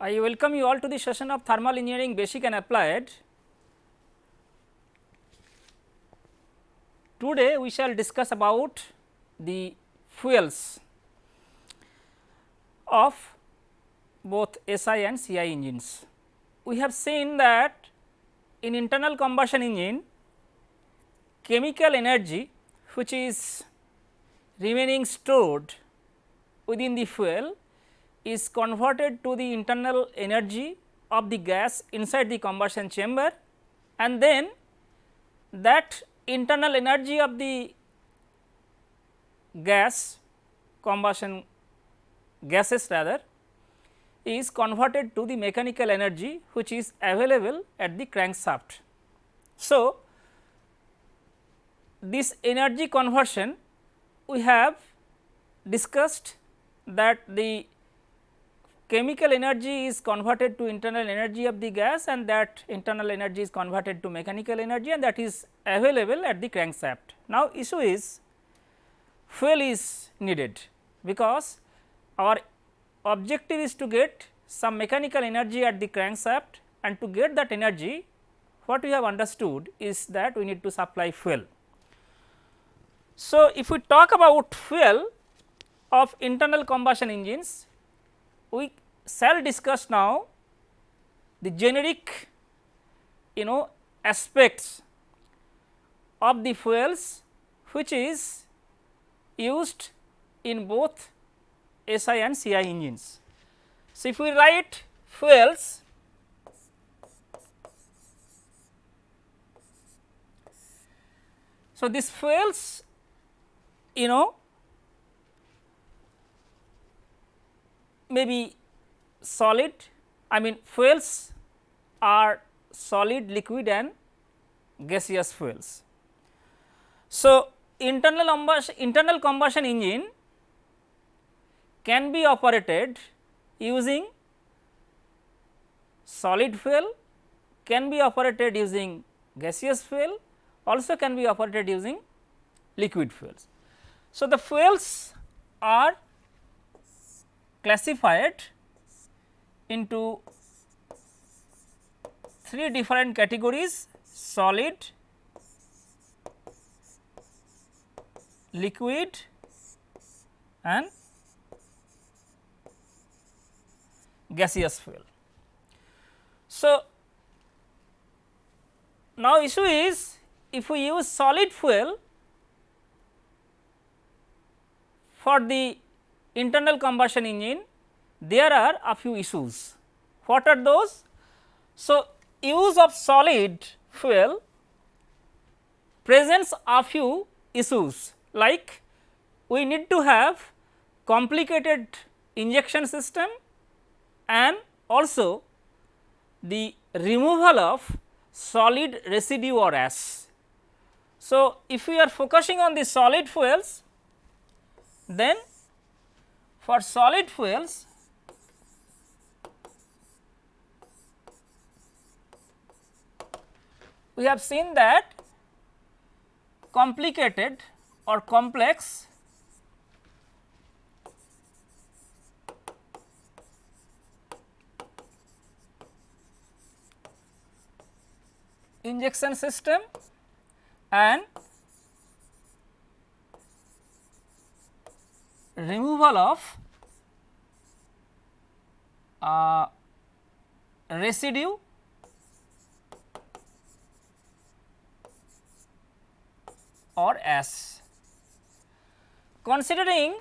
I welcome you all to the session of thermal engineering basic and applied. Today we shall discuss about the fuels of both SI and CI engines. We have seen that in internal combustion engine chemical energy which is remaining stored within the fuel is converted to the internal energy of the gas inside the combustion chamber and then that internal energy of the gas combustion gases rather is converted to the mechanical energy which is available at the crankshaft. So, this energy conversion we have discussed that the chemical energy is converted to internal energy of the gas and that internal energy is converted to mechanical energy and that is available at the crankshaft. Now, issue is fuel is needed because our objective is to get some mechanical energy at the crankshaft and to get that energy what we have understood is that we need to supply fuel. So, if we talk about fuel of internal combustion engines, we shall discuss now the generic you know aspects of the fuels which is used in both SI and CI engines. So, if we write fuels so this fuels you know may be solid I mean fuels are solid liquid and gaseous fuels. So, internal combustion, internal combustion engine can be operated using solid fuel, can be operated using gaseous fuel, also can be operated using liquid fuels. So, the fuels are classified into three different categories solid, liquid and gaseous fuel. So, now issue is if we use solid fuel for the internal combustion engine there are a few issues. What are those? So, use of solid fuel presents a few issues like we need to have complicated injection system and also the removal of solid residue or ash. So, if we are focusing on the solid fuels then for solid fuels we have seen that complicated or complex injection system and removal of uh, residue or S. Considering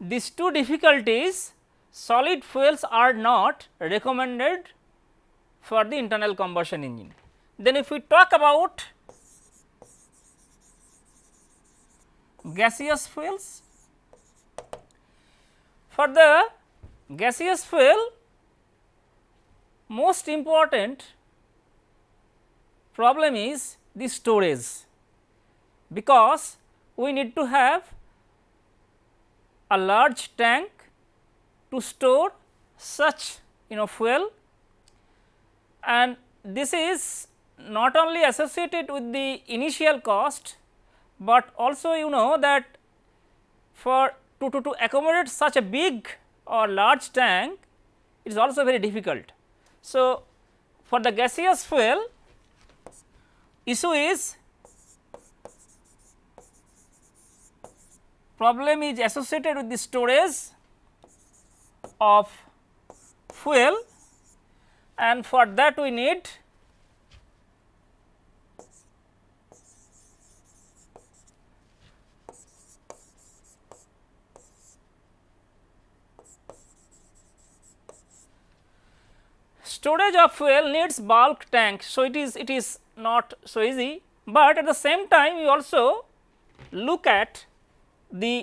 these two difficulties solid fuels are not recommended for the internal combustion engine. Then if we talk about gaseous fuels, for the gaseous fuel most important problem is the storage because we need to have a large tank to store such you know fuel. And this is not only associated with the initial cost, but also you know that for to, to, to accommodate such a big or large tank it is also very difficult. So, for the gaseous fuel issue is problem is associated with the storage of fuel and for that we need storage of fuel needs bulk tank. So, it is it is not so easy, but at the same time we also look at the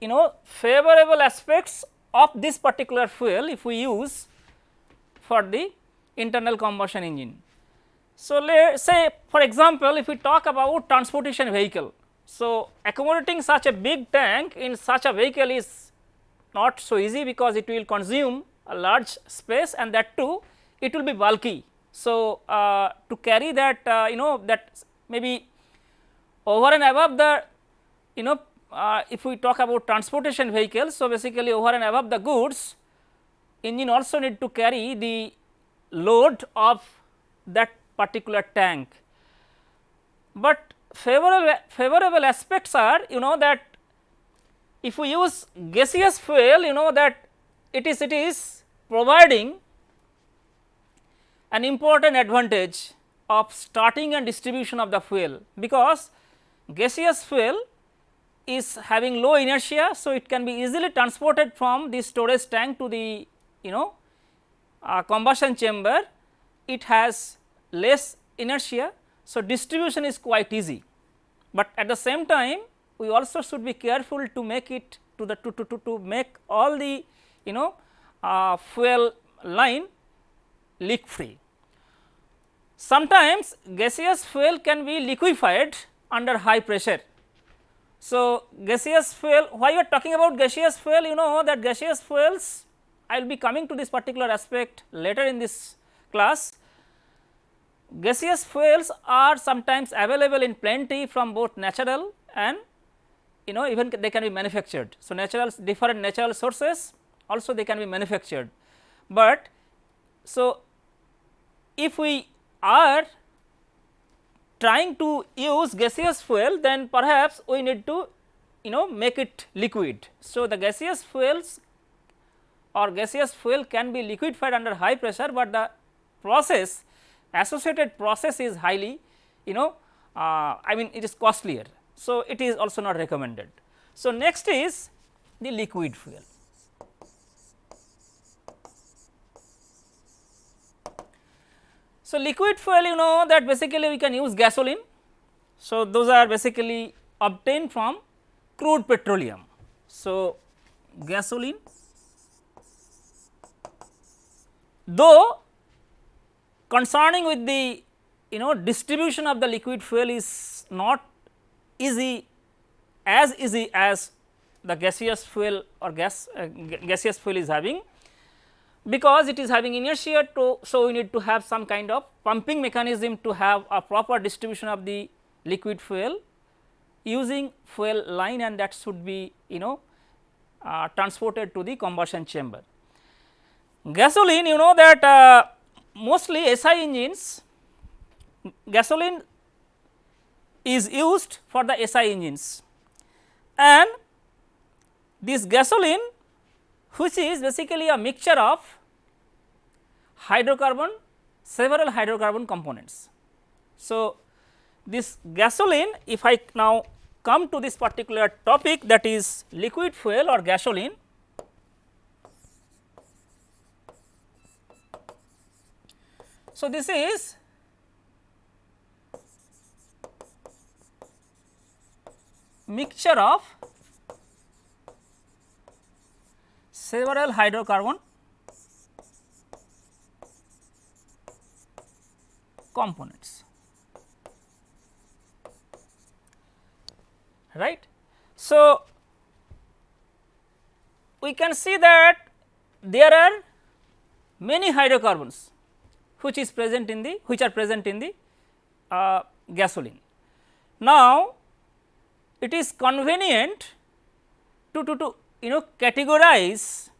you know favorable aspects of this particular fuel if we use for the internal combustion engine. So, let us say for example, if we talk about transportation vehicle. So, accommodating such a big tank in such a vehicle is not so easy because it will consume a large space and that too it will be bulky. So, uh, to carry that uh, you know that maybe over and above the you know uh, if we talk about transportation vehicles. So, basically over and above the goods engine also need to carry the load of that particular tank. But favorable favorable aspects are you know that if we use gaseous fuel you know that it is it is providing an important advantage of starting and distribution of the fuel because gaseous fuel is having low inertia. So, it can be easily transported from the storage tank to the you know uh, combustion chamber it has less inertia. So, distribution is quite easy, but at the same time we also should be careful to make it to the to, to, to, to make all the you know uh, fuel line leak free. Sometimes gaseous fuel can be liquefied under high pressure. So, gaseous fuel why you are talking about gaseous fuel you know that gaseous fuels I will be coming to this particular aspect later in this class. Gaseous fuels are sometimes available in plenty from both natural and you know even they can be manufactured. So, natural different natural sources also they can be manufactured, but so if we are trying to use gaseous fuel then perhaps we need to you know make it liquid. So, the gaseous fuels or gaseous fuel can be liquefied under high pressure, but the process associated process is highly you know uh, I mean it is costlier. So, it is also not recommended. So, next is the liquid fuel. So, liquid fuel you know that basically we can use gasoline. So, those are basically obtained from crude petroleum. So, gasoline though concerning with the you know distribution of the liquid fuel is not easy as easy as the gaseous fuel or gas uh, gaseous fuel is having because it is having inertia to so we need to have some kind of pumping mechanism to have a proper distribution of the liquid fuel using fuel line and that should be you know uh, transported to the combustion chamber. Gasoline you know that uh, mostly SI engines gasoline is used for the SI engines and this gasoline which is basically a mixture of hydrocarbon several hydrocarbon components. So, this gasoline if I now come to this particular topic that is liquid fuel or gasoline. So, this is mixture of several hydrocarbon components right. So, we can see that there are many hydrocarbons which is present in the which are present in the uh, gasoline. Now, it is convenient to, to, to you know categorize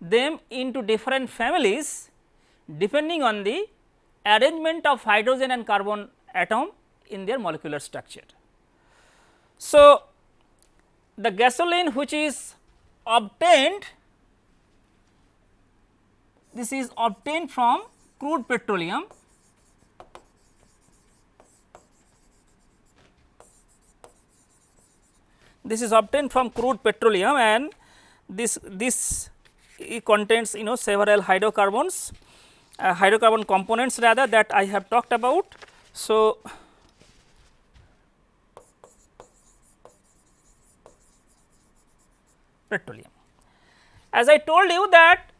them into different families depending on the arrangement of hydrogen and carbon atom in their molecular structure. So, the gasoline which is obtained this is obtained from crude petroleum this is obtained from crude petroleum and this this contains you know several hydrocarbons uh, hydrocarbon components rather that I have talked about. So, petroleum. As I told you that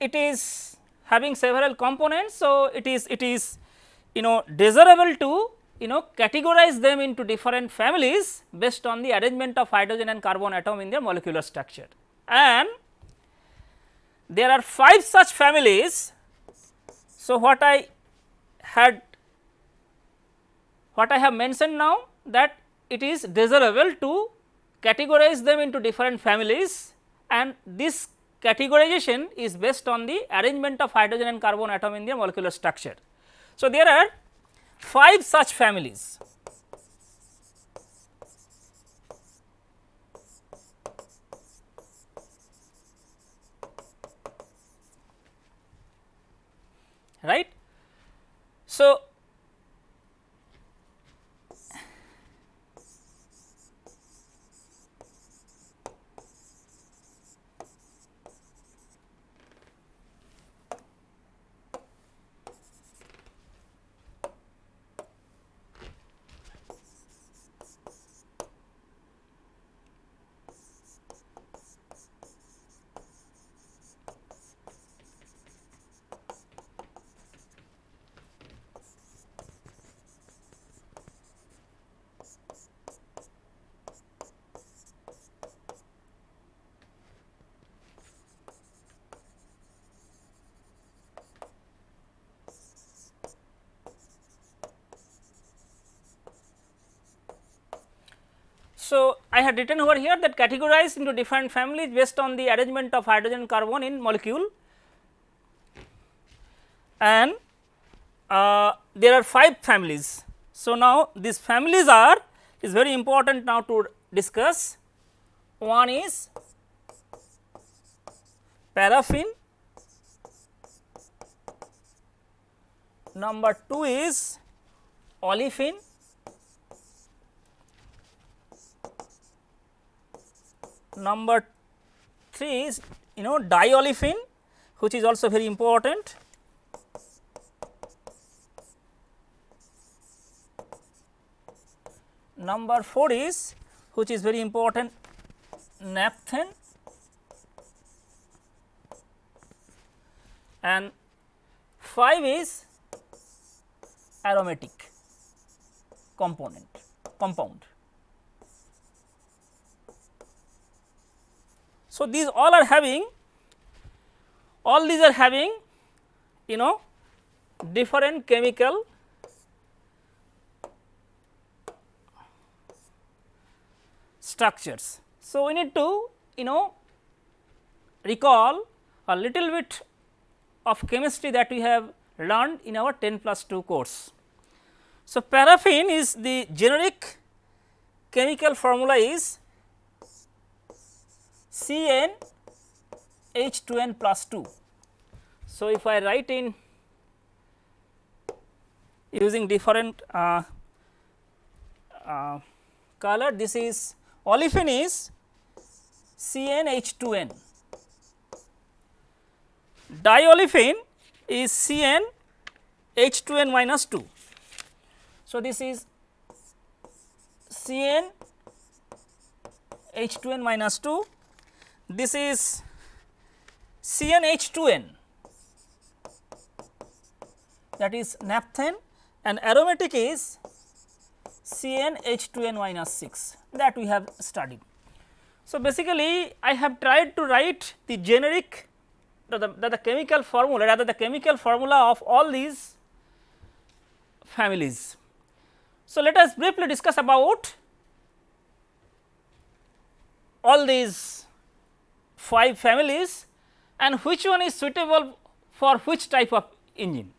it is having several components. So, it is it is you know desirable to you know categorize them into different families based on the arrangement of hydrogen and carbon atom in their molecular structure. And there are 5 such families. So, what I had what I have mentioned now that it is desirable to categorize them into different families and this categorization is based on the arrangement of hydrogen and carbon atom in their molecular structure. So, there are 5 such families. Right. So, So, I had written over here that categorized into different families based on the arrangement of hydrogen carbon in molecule and uh, there are 5 families. So, now these families are is very important now to discuss. One is paraffin, number 2 is olefin, number 3 is you know diolefin which is also very important. Number 4 is which is very important naphthalene and 5 is aromatic component compound. So, these all are having all these are having you know different chemical structures. So, we need to you know recall a little bit of chemistry that we have learned in our 10 plus 2 course. So, paraffin is the generic chemical formula is Cn H2n plus 2. So, if I write in using different uh, uh, color this is olefin is Cn H2n, diolefin is Cn H2n minus 2. So, this is Cn H2n minus 2 this is CnH2n that is naphthalene and aromatic is CnH2n minus 6 that we have studied. So, basically I have tried to write the generic the, the, the chemical formula rather the chemical formula of all these families. So, let us briefly discuss about all these 5 families and which one is suitable for which type of engine.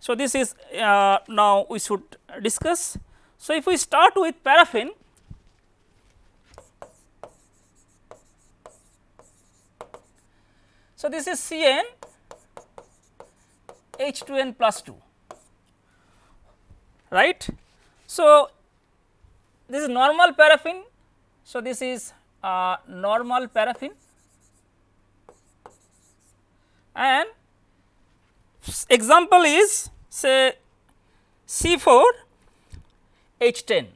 So, this is uh, now we should discuss. So, if we start with paraffin, so this is Cn H2n plus 2 right. So, this is normal paraffin. So, this is uh, normal paraffin and example is say C4 H10.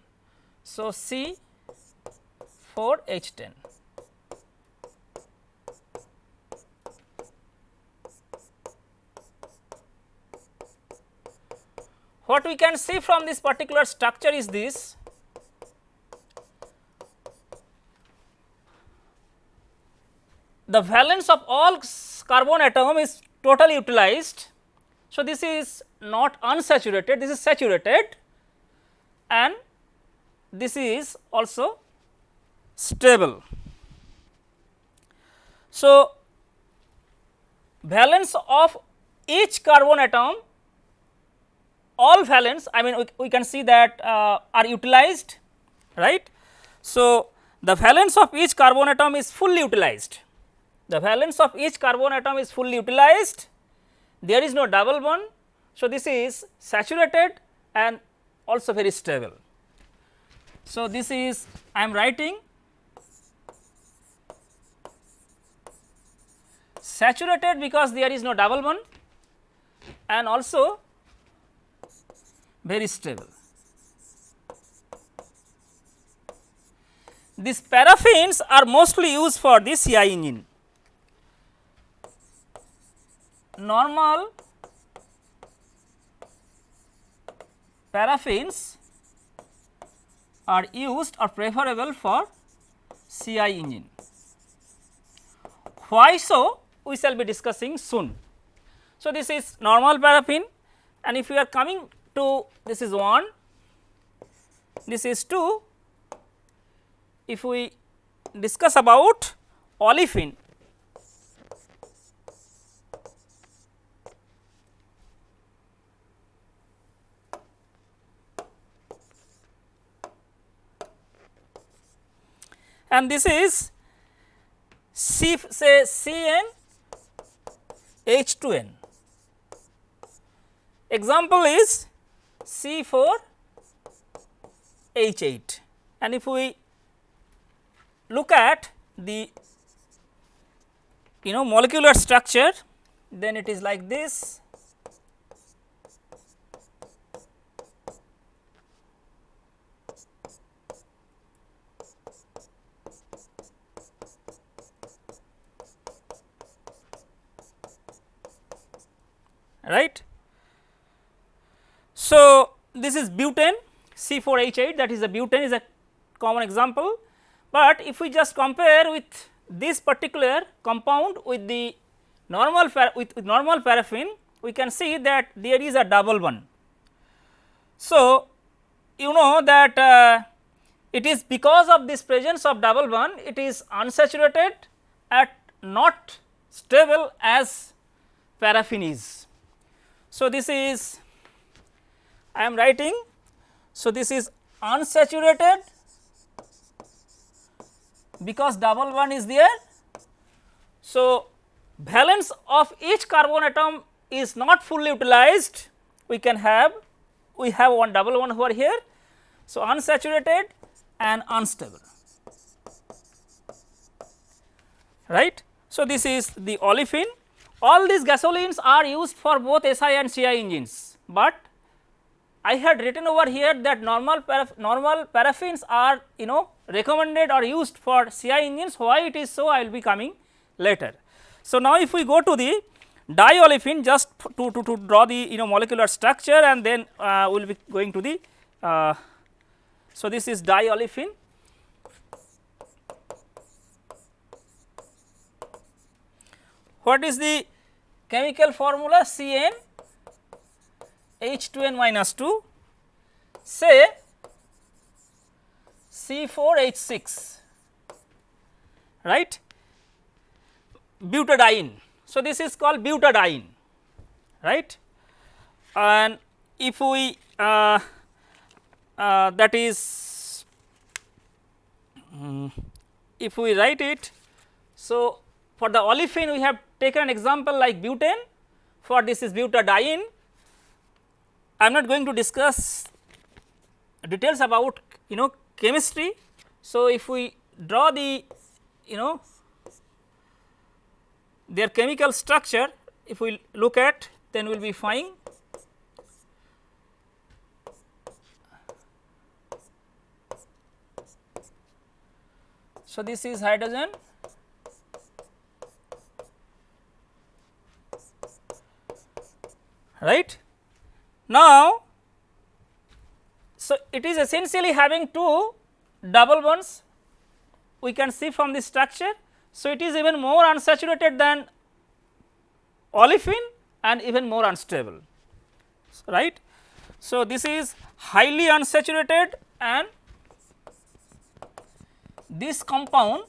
So, C 4 H10. What we can see from this particular structure is this the valence of all carbon atom is totally utilized. So, this is not unsaturated, this is saturated and this is also stable. So, valence of each carbon atom all valence I mean we, we can see that uh, are utilized right. So, the valence of each carbon atom is fully utilized the valence of each carbon atom is fully utilized, there is no double bond. So, this is saturated and also very stable. So, this is I am writing saturated because there is no double bond and also very stable. These paraffins are mostly used for the CI engine. Normal paraffins are used or preferable for CI engine. Why so? We shall be discussing soon. So, this is normal paraffin and if we are coming to this is 1, this is 2. If we discuss about olefin and this is C say Cn H2n. Example is C4 H8 and if we look at the you know molecular structure then it is like this right. So, this is butene C4H8 that is a butene is a common example, but if we just compare with this particular compound with the normal with, with normal paraffin we can see that there is a double bond. So, you know that uh, it is because of this presence of double bond it is unsaturated at not stable as paraffin is. So, this is I am writing. So, this is unsaturated because double bond is there. So, valence of each carbon atom is not fully utilized we can have we have one double bond over here. So, unsaturated and unstable right. So, this is the olefin all these gasolines are used for both SI and CI engines, but I had written over here that normal paraff normal paraffins are you know recommended or used for CI engines. Why it is so I will be coming later. So, now if we go to the diolefin just to, to, to draw the you know molecular structure and then uh, we will be going to the uh, so this is diolefin. What is the chemical formula Cn H2n minus 2 say C4H6 right. butadiene. So, this is called butadiene right and if we uh, uh, that is um, if we write it. So, for the olefin we have taken an example like butene for this is butadiene. I am not going to discuss details about you know chemistry. So, if we draw the you know their chemical structure if we look at then we will be fine. So, this is hydrogen right. Now, so it is essentially having two double bonds we can see from the structure. So, it is even more unsaturated than olefin and even more unstable right. So, this is highly unsaturated and this compound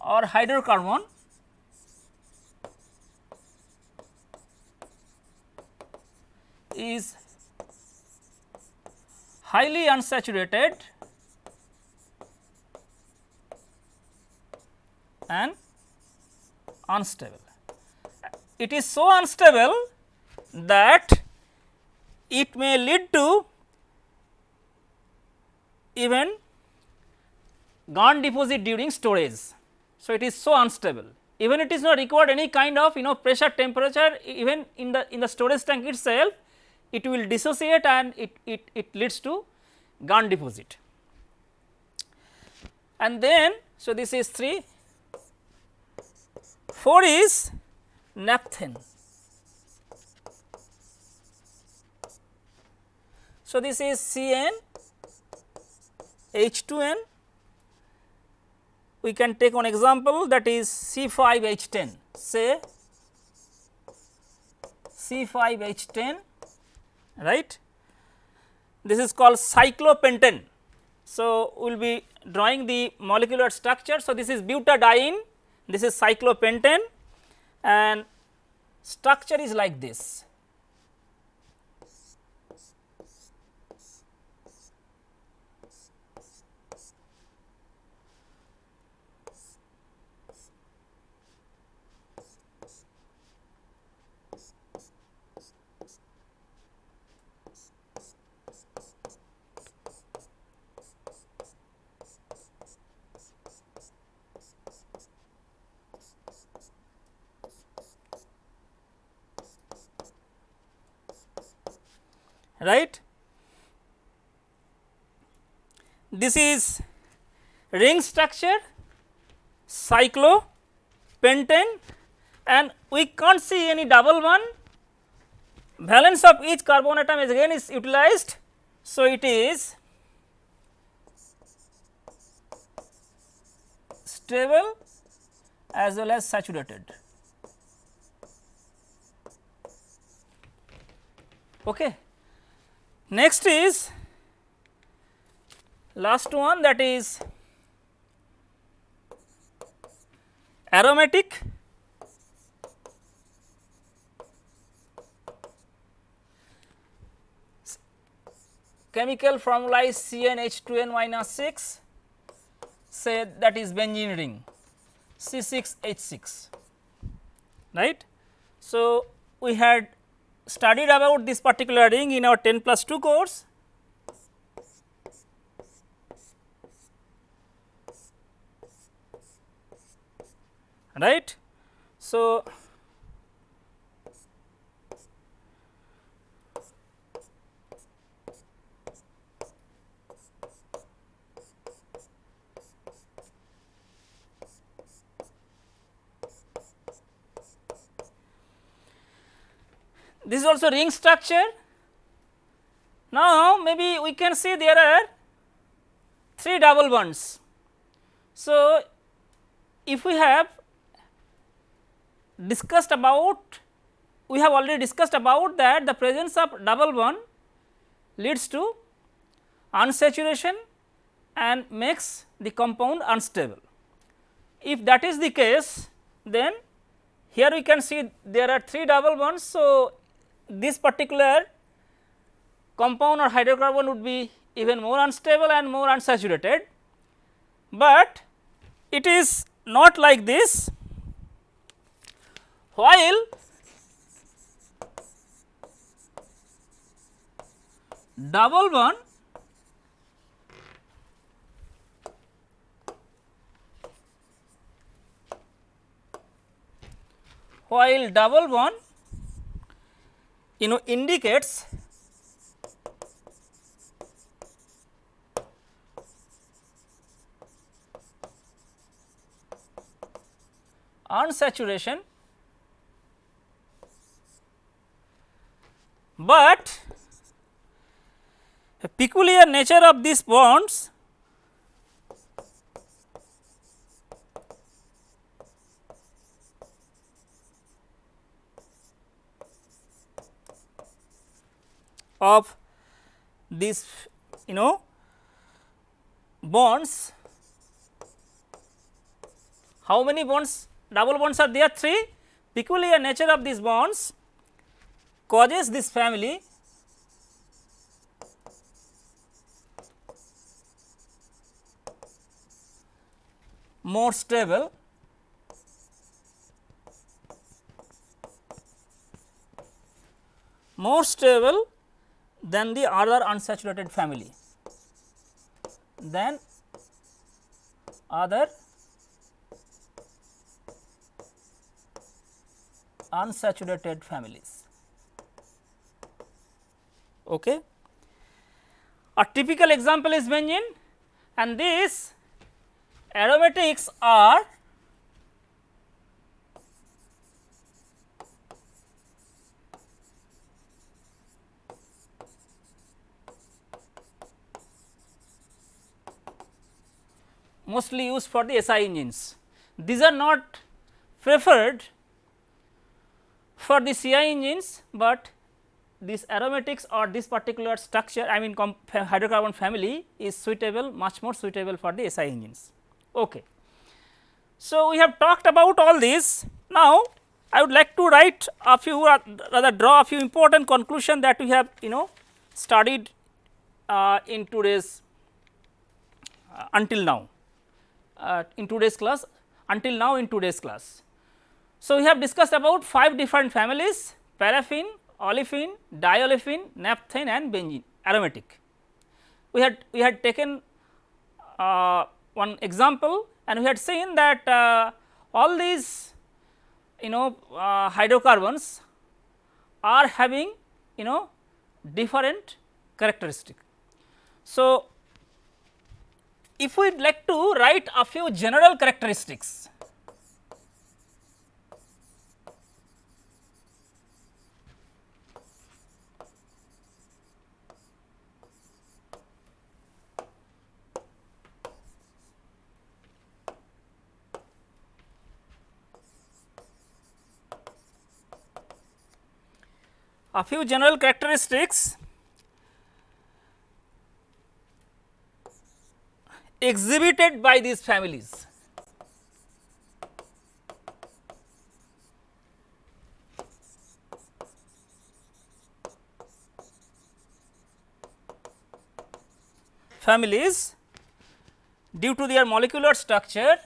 or hydrocarbon is highly unsaturated and unstable. It is so unstable that it may lead to even gum deposit during storage. So, it is so unstable even it is not required any kind of you know pressure temperature even in the in the storage tank itself it will dissociate and it, it, it leads to gum deposit. And then, so this is 3, 4 is naphthene. So, this is CN H2N we can take one example that is C5H10 say C5H10 right. This is called cyclopentane. So, we will be drawing the molecular structure. So, this is butadiene, this is cyclopentane and structure is like this. Right. This is ring structure cyclopentane and we can't see any double bond valence of each carbon atom is again is utilized. So, it is stable as well as saturated. Okay. Next is last one that is aromatic. Chemical formula is CnH2n minus 6 say that is benzene ring C6H6 right. So, we had studied about this particular ring in our 10 plus 2 course. right. So, this is also ring structure. Now, maybe we can see there are 3 double bonds. So, if we have discussed about we have already discussed about that the presence of double bond leads to unsaturation and makes the compound unstable. if that is the case then here we can see there are 3 double bonds. So, this particular compound or hydrocarbon would be even more unstable and more unsaturated, but it is not like this. While double bond while double bond you know indicates unsaturation, but a peculiar nature of these bonds of these you know bonds. How many bonds? Double bonds are there 3 peculiar nature of these bonds causes this family more stable. More stable than the other unsaturated family than other unsaturated families. Okay. A typical example is benzene and these aromatics are mostly used for the SI engines. These are not preferred for the CI engines, but this aromatics or this particular structure I mean hydrocarbon family is suitable much more suitable for the SI engines. Okay. So, we have talked about all these now I would like to write a few rather draw a few important conclusion that we have you know studied uh, in today's uh, until now uh, in today's class until now in today's class. So, we have discussed about 5 different families paraffin, olefin, diolefin, naphthene and benzene aromatic. We had we had taken uh, one example and we had seen that uh, all these you know uh, hydrocarbons are having you know different characteristic. So, if we would like to write a few general characteristics. A few general characteristics exhibited by these families. families due to their molecular structure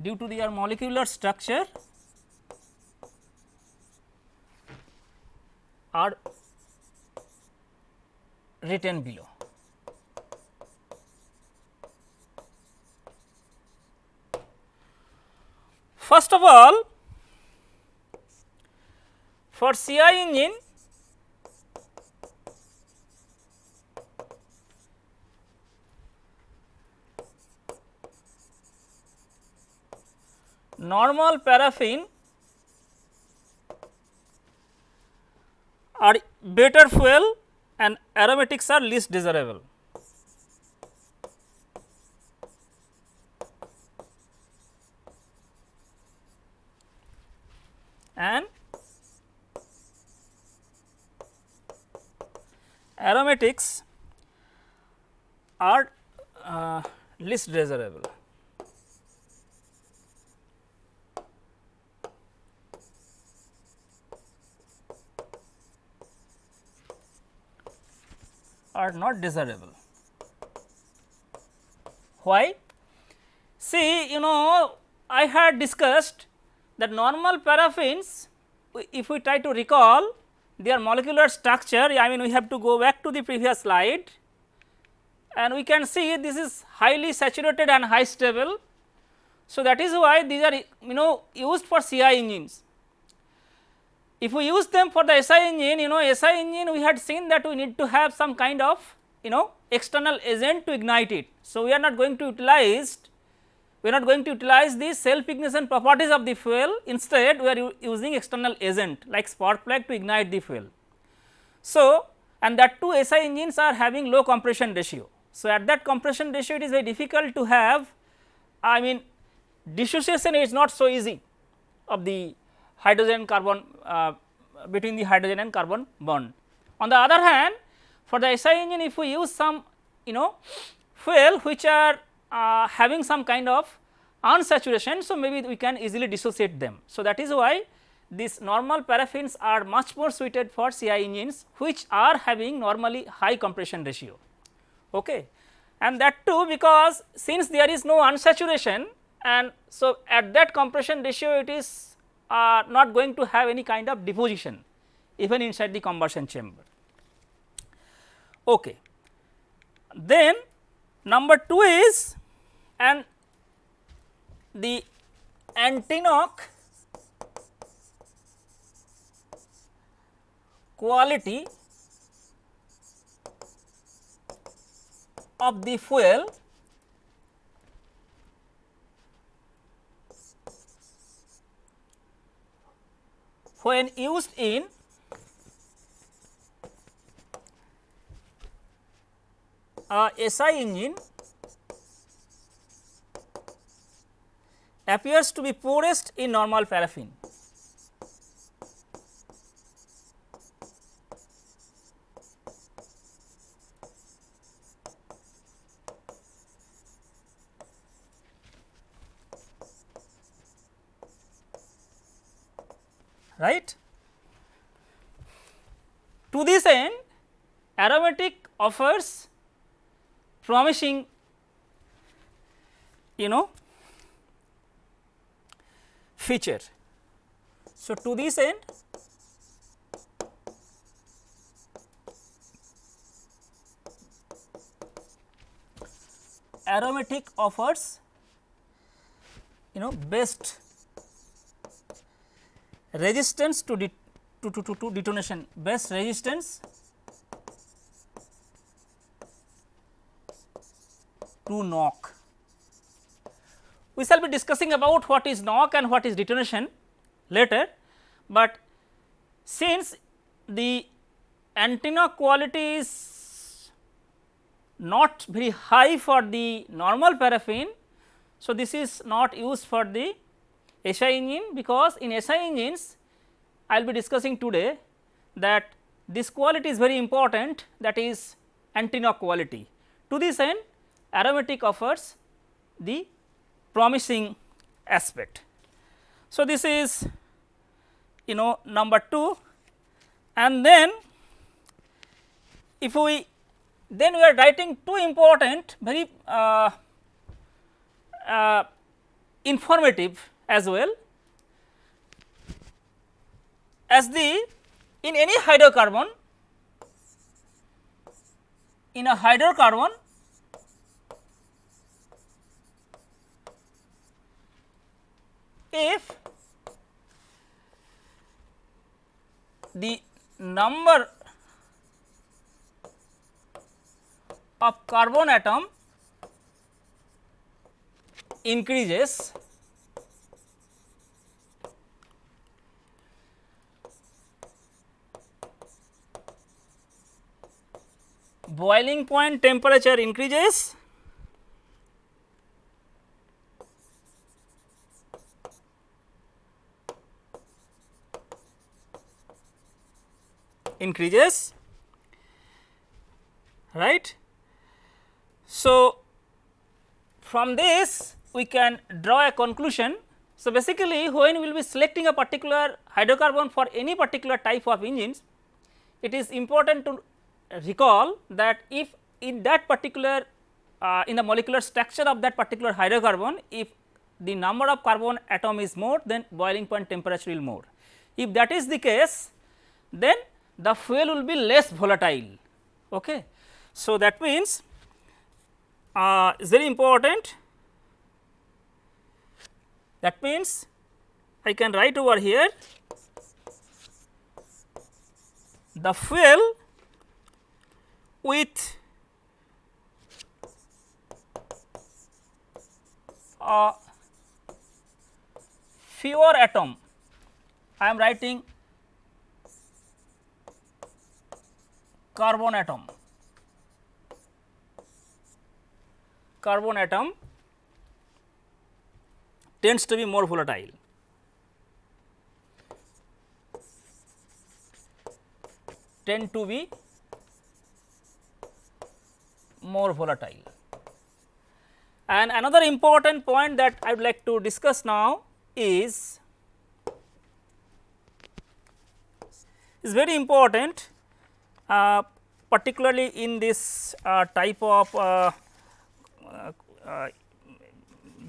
due to their molecular structure are written below. First of all, for CI engine normal paraffin are better fuel and aromatics are least desirable. And aromatics are uh, least desirable. Are not desirable. Why? See, you know, I had discussed that normal paraffins, if we try to recall their molecular structure, I mean we have to go back to the previous slide and we can see this is highly saturated and high stable. So, that is why these are you know used for CI engines. If we use them for the SI engine, you know SI engine we had seen that we need to have some kind of you know external agent to ignite it. So, we are not going to utilize we are not going to utilize the self ignition properties of the fuel instead we are using external agent like spark plug to ignite the fuel. So, and that two SI engines are having low compression ratio. So, at that compression ratio it is very difficult to have I mean dissociation is not so easy of the hydrogen carbon uh, between the hydrogen and carbon bond. On the other hand for the SI engine if we use some you know fuel which are uh, having some kind of unsaturation. So, maybe we can easily dissociate them. So, that is why these normal paraffins are much more suited for CI engines which are having normally high compression ratio. Okay. And that too because since there is no unsaturation and so at that compression ratio it is uh, not going to have any kind of deposition even inside the combustion chamber. Okay. Then number 2 is and the antiknock quality of the fuel when used in a SI engine appears to be poorest in normal paraffin. Right. To this end aromatic offers promising you know feature. So, to this end aromatic offers you know best resistance to, de to, to, to, to detonation best resistance to knock we shall be discussing about what is knock and what is detonation later, but since the antiknock quality is not very high for the normal paraffin. So, this is not used for the SI engine because in SI engines I will be discussing today that this quality is very important that is antiknock quality. To this end aromatic offers the promising aspect. So, this is you know number 2 and then if we then we are writing two important very uh, uh, informative as well as the in any hydrocarbon in a hydrocarbon if the number of carbon atom increases boiling point temperature increases increases right. So, from this we can draw a conclusion. So, basically when we will be selecting a particular hydrocarbon for any particular type of engines, it is important to recall that if in that particular uh, in the molecular structure of that particular hydrocarbon, if the number of carbon atom is more then boiling point temperature will more. If that is the case then the fuel will be less volatile. Okay. So, that means uh, is very important that means I can write over here the fuel with a fewer atom I am writing carbon atom carbon atom tends to be more volatile. tend to be more volatile. And another important point that I would like to discuss now is is very important uh, particularly in this uh, type of uh, uh, uh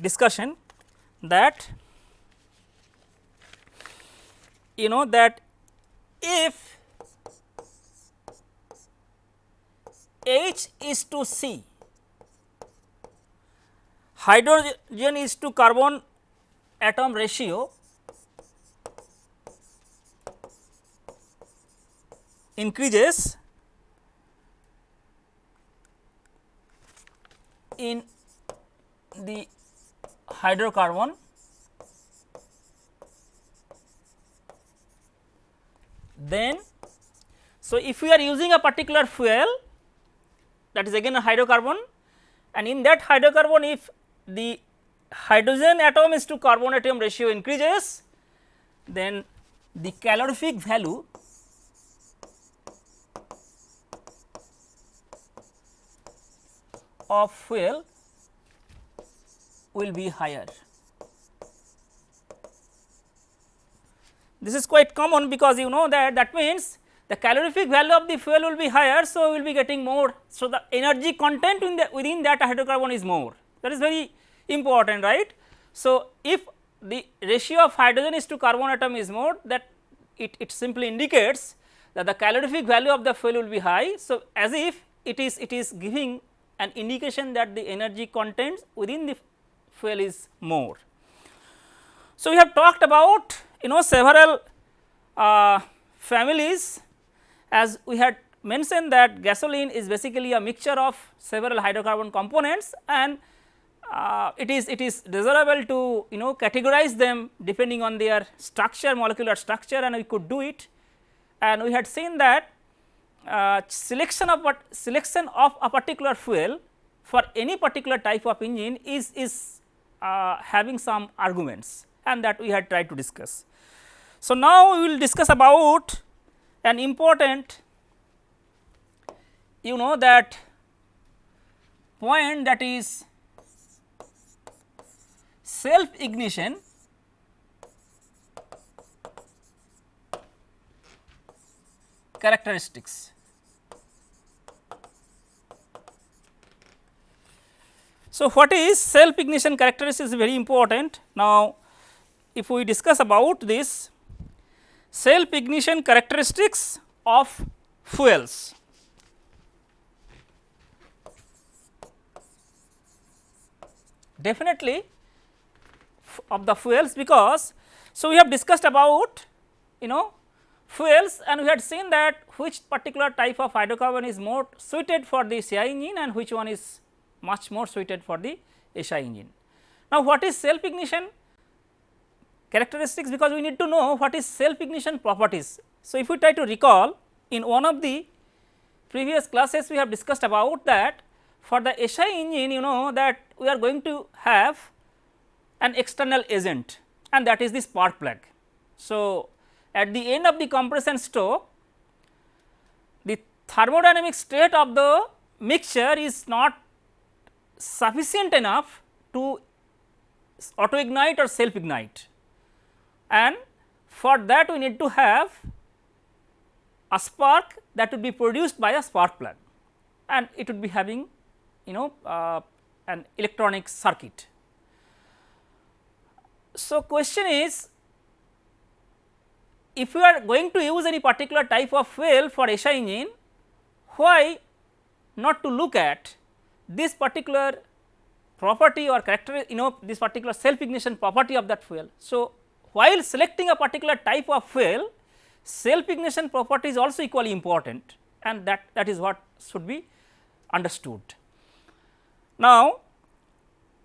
discussion that you know that if H is to C, hydrogen is to carbon atom ratio increases in the hydrocarbon then so if we are using a particular fuel that is again a hydrocarbon and in that hydrocarbon if the hydrogen atom is to carbon atom ratio increases then the calorific value of fuel will be higher. This is quite common because you know that that means the calorific value of the fuel will be higher. So, we will be getting more. So, the energy content the within that hydrocarbon is more that is very important right. So, if the ratio of hydrogen is to carbon atom is more that it, it simply indicates that the calorific value of the fuel will be high. So, as if it is it is giving an indication that the energy content within the fuel is more. So, we have talked about you know several uh, families as we had mentioned that gasoline is basically a mixture of several hydrocarbon components and uh, it is it is desirable to you know categorize them depending on their structure molecular structure and we could do it and we had seen that uh, selection of what selection of a particular fuel for any particular type of engine is is uh, having some arguments and that we had tried to discuss. So, now we will discuss about an important you know that point that is self ignition characteristics. So, what is self ignition characteristics is very important. Now, if we discuss about this self ignition characteristics of fuels. Definitely of the fuels because, so we have discussed about you know fuels and we had seen that which particular type of hydrocarbon is more suited for the CI engine and which one is much more suited for the SI engine. Now, what is self ignition characteristics because we need to know what is self ignition properties. So, if we try to recall in one of the previous classes we have discussed about that for the SI engine you know that we are going to have an external agent and that is the spark plug. So, at the end of the compression stroke the thermodynamic state of the mixture is not sufficient enough to auto ignite or self ignite and for that we need to have a spark that would be produced by a spark plug and it would be having you know uh, an electronic circuit. So, question is if you are going to use any particular type of fuel for SI engine, why not to look at this particular property or character you know this particular self ignition property of that fuel. So, while selecting a particular type of fuel self ignition property is also equally important and that that is what should be understood. Now,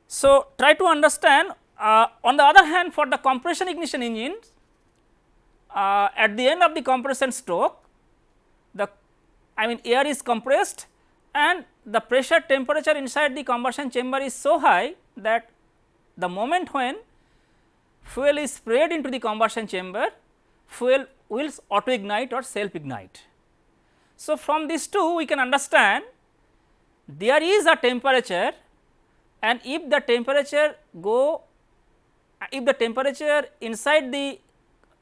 so try to understand uh, on the other hand for the compression ignition engines uh, at the end of the compression stroke the I mean air is compressed and the pressure temperature inside the combustion chamber is so high that the moment when fuel is sprayed into the combustion chamber fuel will auto ignite or self ignite. So, from these two we can understand there is a temperature and if the temperature go if the temperature inside the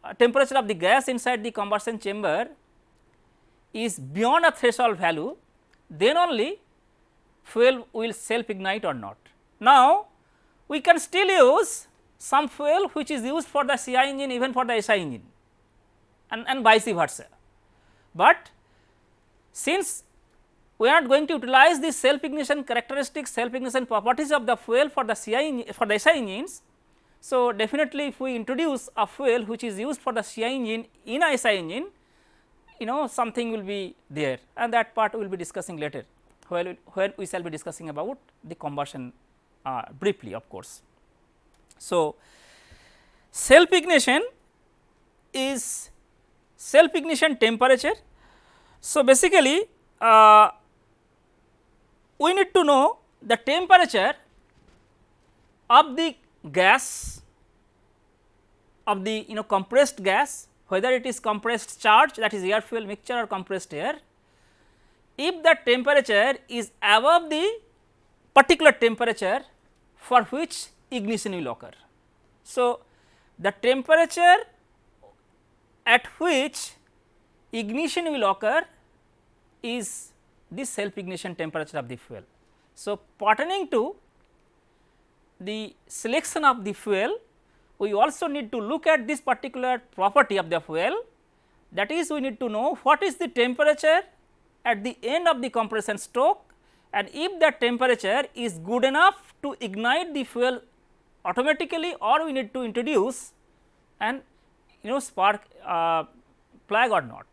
uh, temperature of the gas inside the combustion chamber is beyond a threshold value then only fuel will self ignite or not. Now, we can still use some fuel which is used for the CI engine even for the SI engine and, and vice versa. But since we are not going to utilize the self ignition characteristics self ignition properties of the fuel for the CI for the SI engines. So, definitely if we introduce a fuel which is used for the CI engine in a SI engine you know something will be there and that part we will be discussing later where, where we shall be discussing about the combustion uh, briefly of course. So, self ignition is self ignition temperature. So, basically uh, we need to know the temperature of the gas of the you know compressed gas whether it is compressed charge that is air fuel mixture or compressed air. If the temperature is above the particular temperature for which ignition will occur. So, the temperature at which ignition will occur is the self ignition temperature of the fuel. So, pertaining to the selection of the fuel we also need to look at this particular property of the fuel that is we need to know what is the temperature at the end of the compression stroke and if that temperature is good enough to ignite the fuel automatically or we need to introduce an you know spark uh, or not.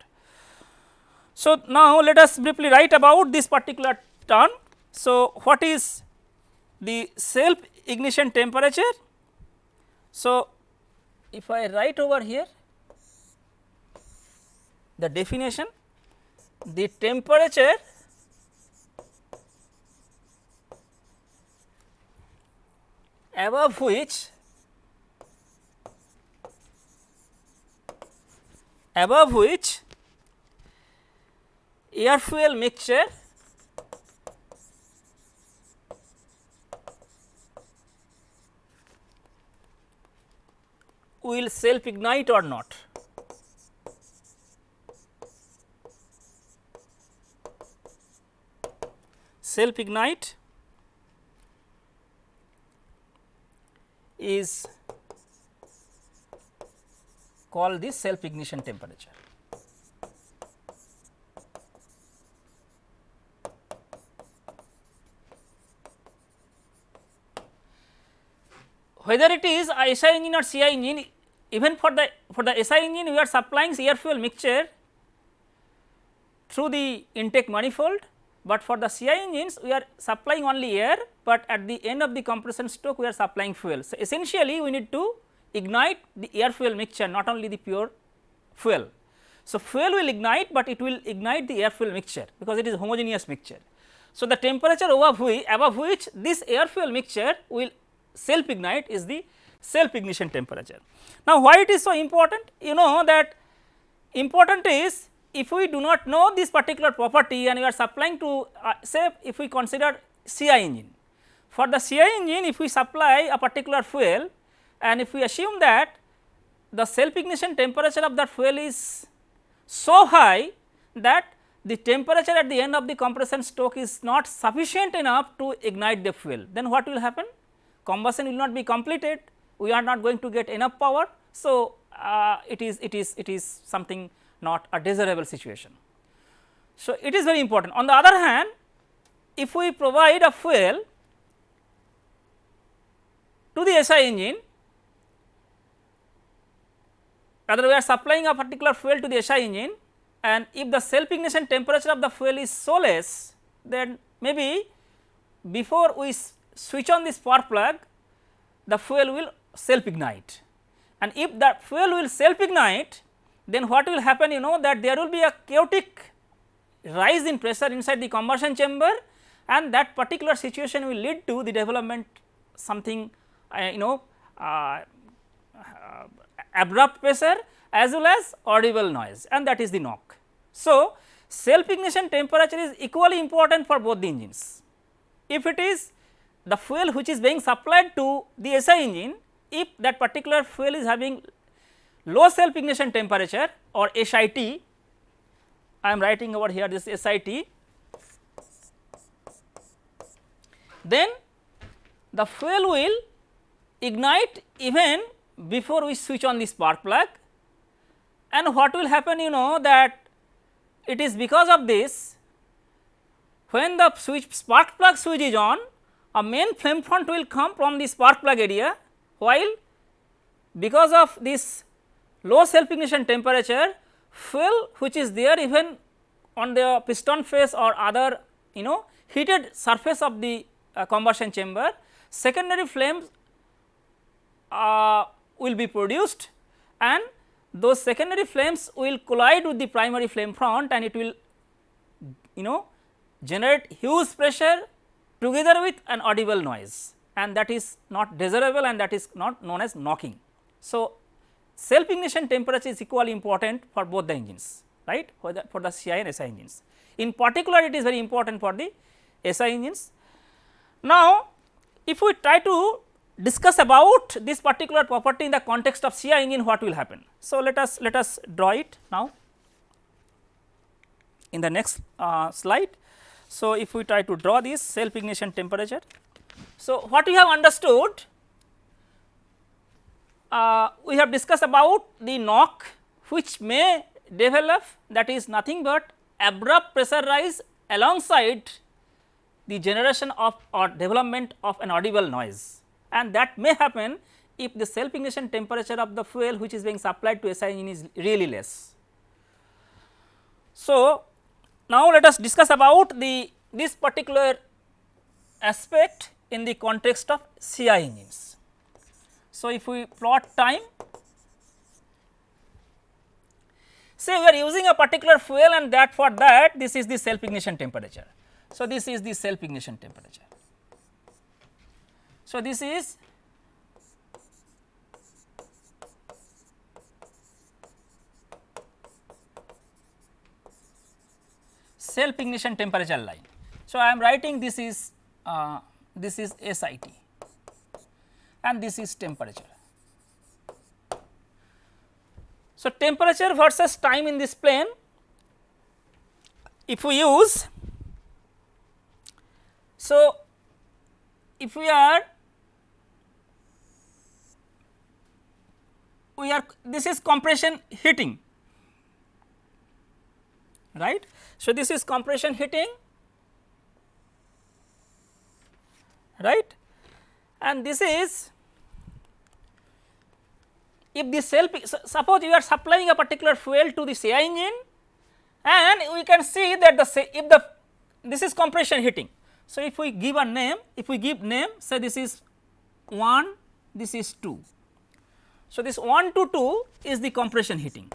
So, now let us briefly write about this particular term. So, what is the self ignition temperature? So, if I write over here the definition the temperature above which above which air fuel mixture will self ignite or not. Self ignite is called the self ignition temperature. Whether it is a SI engine or CI engine even for the for the SI engine we are supplying air fuel mixture through the intake manifold, but for the CI engines we are supplying only air, but at the end of the compression stroke we are supplying fuel. So, essentially we need to ignite the air fuel mixture not only the pure fuel. So, fuel will ignite, but it will ignite the air fuel mixture because it is homogeneous mixture. So, the temperature above which, this air fuel mixture will self ignite is the self ignition temperature. Now, why it is so important? You know that important is if we do not know this particular property and we are supplying to uh, say if we consider CI engine. For the CI engine if we supply a particular fuel and if we assume that the self ignition temperature of that fuel is so high that the temperature at the end of the compression stroke is not sufficient enough to ignite the fuel, then what will happen? Combustion will not be completed, we are not going to get enough power. So, uh, it is it is it is something not a desirable situation. So, it is very important. On the other hand, if we provide a fuel to the SI engine, rather we are supplying a particular fuel to the SI engine and if the self ignition temperature of the fuel is so less, then maybe before we switch on the spark plug, the fuel will self ignite and if that fuel will self ignite, then what will happen? You know that there will be a chaotic rise in pressure inside the combustion chamber and that particular situation will lead to the development something you know uh, uh, abrupt pressure as well as audible noise and that is the knock. So, self ignition temperature is equally important for both the engines. If it is the fuel which is being supplied to the SI engine, if that particular fuel is having low self ignition temperature or SIT, I am writing over here this SIT, then the fuel will ignite even before we switch on the spark plug. And what will happen you know that it is because of this when the switch spark plug switch is on a main flame front will come from the spark plug area while because of this low self ignition temperature fuel which is there even on the piston face or other you know heated surface of the uh, combustion chamber secondary flames uh, will be produced and those secondary flames will collide with the primary flame front and it will you know generate huge pressure together with an audible noise and that is not desirable and that is not known as knocking. So, self ignition temperature is equally important for both the engines right for the for the CI and SI engines. In particular it is very important for the SI engines. Now, if we try to discuss about this particular property in the context of CI engine what will happen. So, let us let us draw it now in the next uh, slide. So, if we try to draw this self ignition temperature. So, what we have understood uh, we have discussed about the knock which may develop that is nothing but abrupt pressure rise alongside the generation of or development of an audible noise and that may happen if the self ignition temperature of the fuel which is being supplied to SI engine is really less. So, now let us discuss about the this particular aspect in the context of CI engines. So, if we plot time, say we are using a particular fuel and that for that this is the self ignition temperature. So, this is the self ignition temperature. So, this is self ignition temperature line. So, I am writing this is uh, this is SIT and this is temperature. So, temperature versus time in this plane if we use so if we are we are this is compression heating right. So, this is compression heating right and this is if the self suppose you are supplying a particular fuel to the CI engine and we can see that the if the this is compression heating. So, if we give a name if we give name say this is 1 this is 2. So, this 1 to 2 is the compression heating.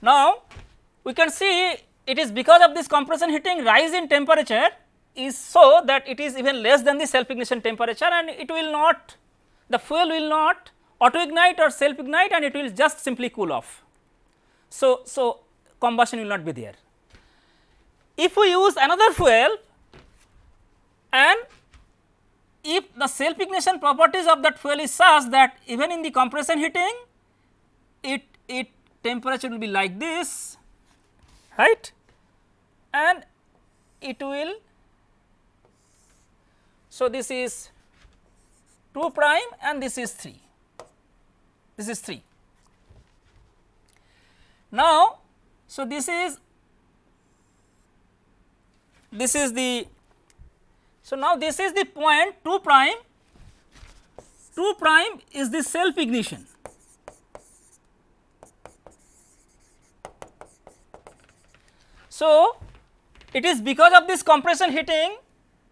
Now, we can see it is because of this compression heating rise in temperature is so that it is even less than the self ignition temperature and it will not the fuel will not auto ignite or self ignite and it will just simply cool off. So, so combustion will not be there. If we use another fuel and if the self ignition properties of that fuel is such that even in the compression heating it it temperature will be like this right? And it will so this is 2 prime and this is 3 this is 3 now so this is this is the so now this is the point 2 prime 2 prime is the self ignition So, it is because of this compression heating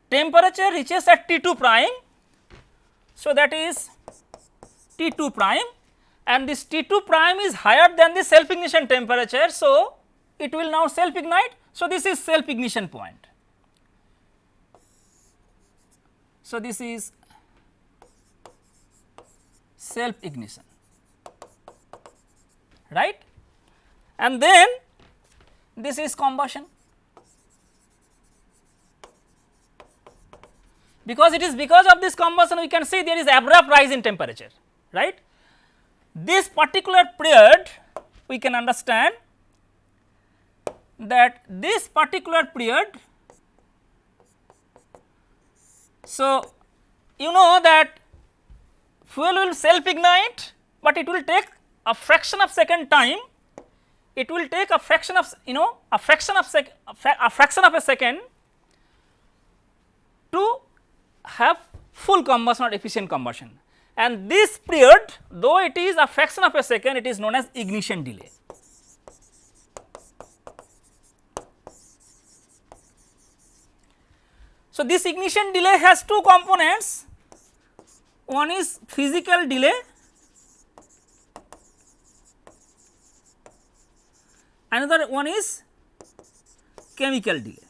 temperature reaches at T 2 prime. So, that is T 2 prime and this T 2 prime is higher than the self ignition temperature. So, it will now self ignite. So, this is self ignition point. So, this is self ignition right and then this is combustion because it is because of this combustion we can see there is abrupt rise in temperature right. This particular period we can understand that this particular period so you know that fuel will self ignite but it will take a fraction of second time it will take a fraction of you know a fraction of sec a fraction of a second to have full combustion or efficient combustion and this period though it is a fraction of a second it is known as ignition delay. So, this ignition delay has two components one is physical delay another one is chemical delay.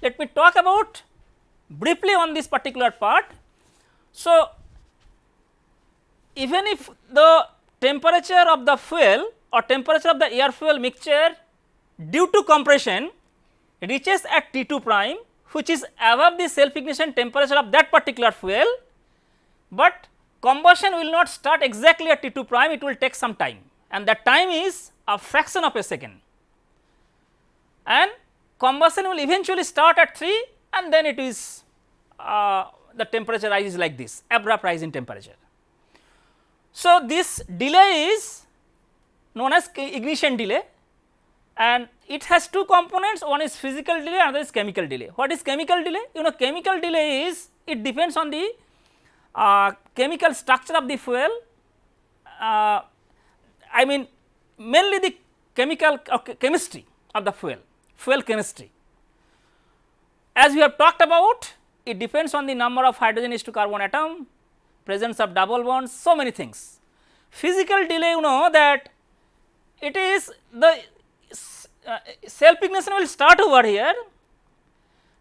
Let me talk about briefly on this particular part. So, even if the temperature of the fuel or temperature of the air fuel mixture due to compression reaches at T 2 prime which is above the self ignition temperature of that particular fuel, but combustion will not start exactly at T 2 prime it will take some time. And that time is a fraction of a second. And combustion will eventually start at 3 and then it is uh, the temperature rises like this abrupt rise in temperature. So, this delay is known as ignition delay and it has two components one is physical delay another is chemical delay. What is chemical delay? You know chemical delay is it depends on the uh, chemical structure of the fuel, uh, I mean mainly the chemical chemistry of the fuel, fuel chemistry. As we have talked about, it depends on the number of hydrogen is to carbon atom, presence of double bonds, so many things. Physical delay, you know that it is the uh, self ignition will start over here.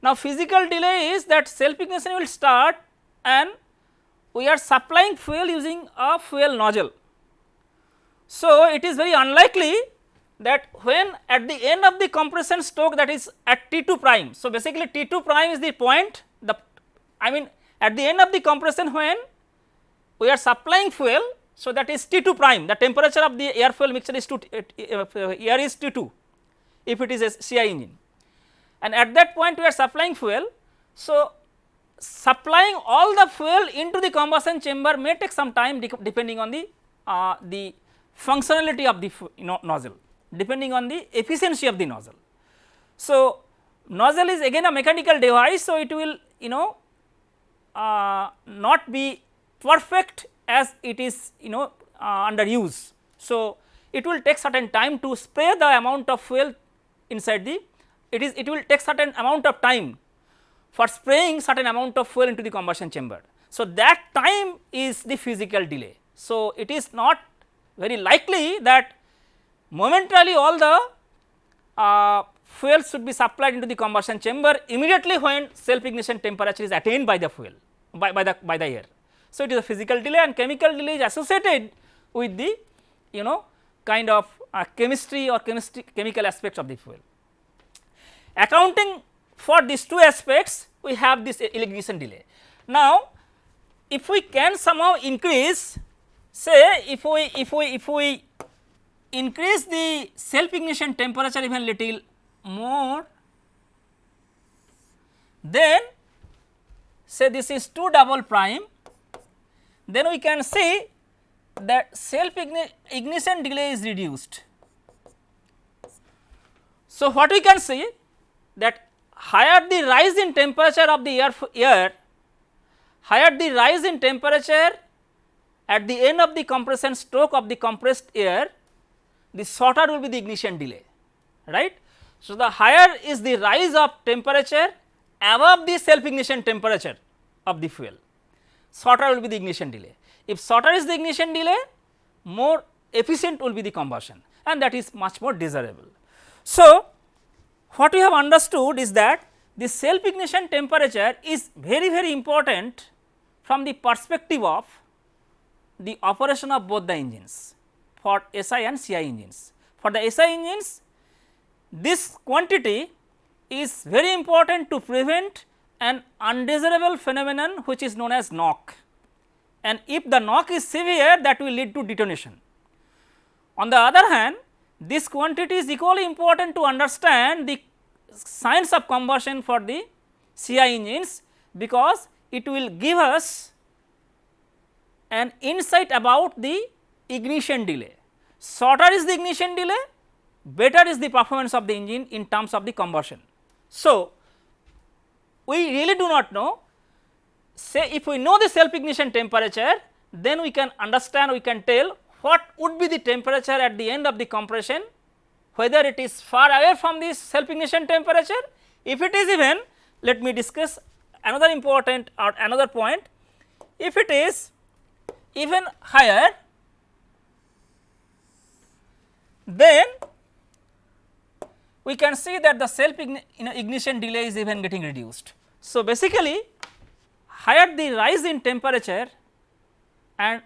Now, physical delay is that self ignition will start and we are supplying fuel using a fuel nozzle. So, it is very unlikely that when at the end of the compression stroke that is at T 2 prime. So, basically T 2 prime is the point the I mean at the end of the compression when we are supplying fuel. So, that is T 2 prime the temperature of the air fuel mixture is to uh, uh, air is T 2 if it is a CI engine and at that point we are supplying fuel. So, supplying all the fuel into the combustion chamber may take some time depending on the uh, the functionality of the you know, nozzle depending on the efficiency of the nozzle. So, nozzle is again a mechanical device. So, it will you know uh, not be perfect as it is you know uh, under use. So, it will take certain time to spray the amount of fuel inside the it is it will take certain amount of time for spraying certain amount of fuel into the combustion chamber. So, that time is the physical delay. So, it is not very likely that momentarily all the uh, fuel should be supplied into the combustion chamber immediately when self ignition temperature is attained by the fuel by, by the by the air. So, it is a physical delay and chemical delay is associated with the you know kind of uh, chemistry or chemistry chemical aspects of the fuel. Accounting for these two aspects we have this ignition delay. Now, if we can somehow increase say if we if we if we increase the self ignition temperature even little more then say this is 2 double prime then we can see that self ignition delay is reduced. So, what we can see that higher the rise in temperature of the air, air higher the rise in temperature at the end of the compression stroke of the compressed air, the shorter will be the ignition delay, right. So, the higher is the rise of temperature above the self ignition temperature of the fuel, shorter will be the ignition delay. If shorter is the ignition delay, more efficient will be the combustion and that is much more desirable. So, what we have understood is that the self ignition temperature is very very important from the perspective of the operation of both the engines for SI and CI engines. For the SI engines this quantity is very important to prevent an undesirable phenomenon which is known as knock and if the knock is severe that will lead to detonation. On the other hand this quantity is equally important to understand the signs of combustion for the CI engines because it will give us an insight about the ignition delay. Shorter is the ignition delay, better is the performance of the engine in terms of the combustion. So, we really do not know say if we know the self ignition temperature then we can understand we can tell what would be the temperature at the end of the compression whether it is far away from this self ignition temperature. If it is even let me discuss another important or another point if it is even higher then we can see that the self ignition delay is even getting reduced. So, basically higher the rise in temperature and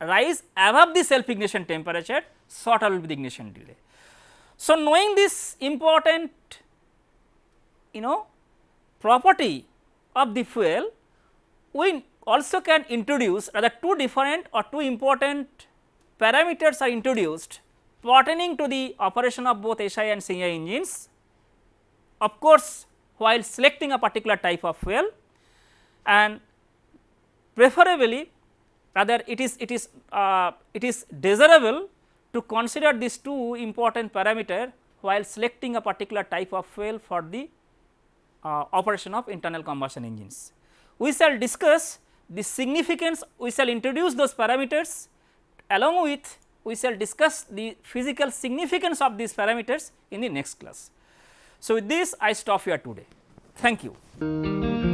rise above the self ignition temperature shorter will be the ignition delay. So, knowing this important you know property of the fuel we also can introduce rather two different or two important parameters are introduced pertaining to the operation of both SI and CI engines. Of course, while selecting a particular type of fuel and preferably rather it is it is uh, it is desirable to consider these two important parameter while selecting a particular type of fuel for the uh, operation of internal combustion engines. We shall discuss the significance we shall introduce those parameters along with we shall discuss the physical significance of these parameters in the next class. So, with this I stop here today. Thank you.